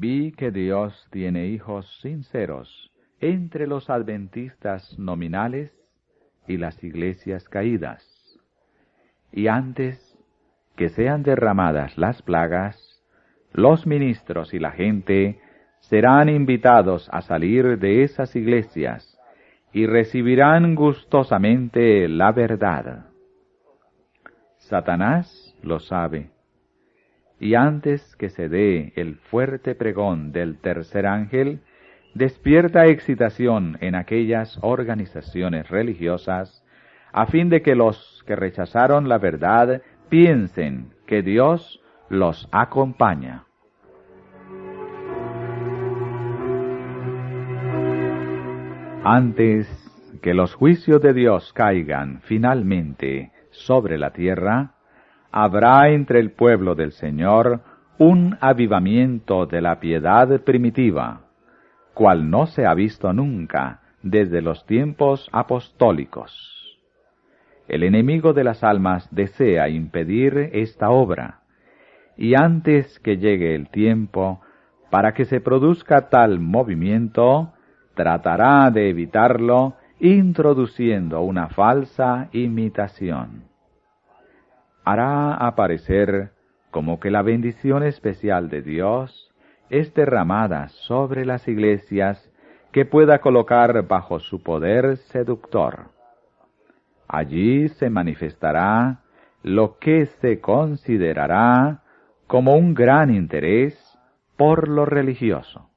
vi que Dios tiene hijos sinceros entre los adventistas nominales y las iglesias caídas. Y antes que sean derramadas las plagas, los ministros y la gente serán invitados a salir de esas iglesias y recibirán gustosamente la verdad. Satanás lo sabe, y antes que se dé el fuerte pregón del tercer ángel, despierta excitación en aquellas organizaciones religiosas, a fin de que los que rechazaron la verdad piensen que Dios los acompaña. Antes que los juicios de Dios caigan finalmente sobre la tierra, habrá entre el pueblo del Señor un avivamiento de la piedad primitiva, cual no se ha visto nunca desde los tiempos apostólicos. El enemigo de las almas desea impedir esta obra, y antes que llegue el tiempo para que se produzca tal movimiento, tratará de evitarlo introduciendo una falsa imitación. Hará aparecer como que la bendición especial de Dios es derramada sobre las iglesias que pueda colocar bajo su poder seductor. Allí se manifestará lo que se considerará como un gran interés por lo religioso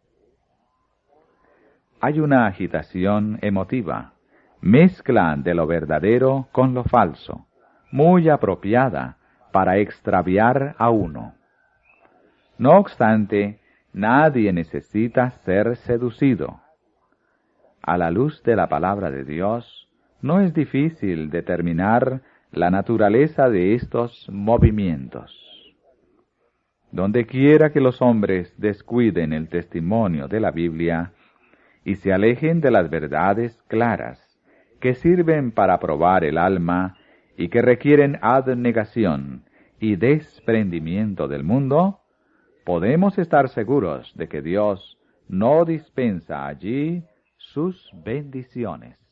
hay una agitación emotiva, mezcla de lo verdadero con lo falso, muy apropiada para extraviar a uno. No obstante, nadie necesita ser seducido. A la luz de la palabra de Dios, no es difícil determinar la naturaleza de estos movimientos. Donde quiera que los hombres descuiden el testimonio de la Biblia, y se alejen de las verdades claras, que sirven para probar el alma y que requieren abnegación y desprendimiento del mundo, podemos estar seguros de que Dios no dispensa allí sus bendiciones.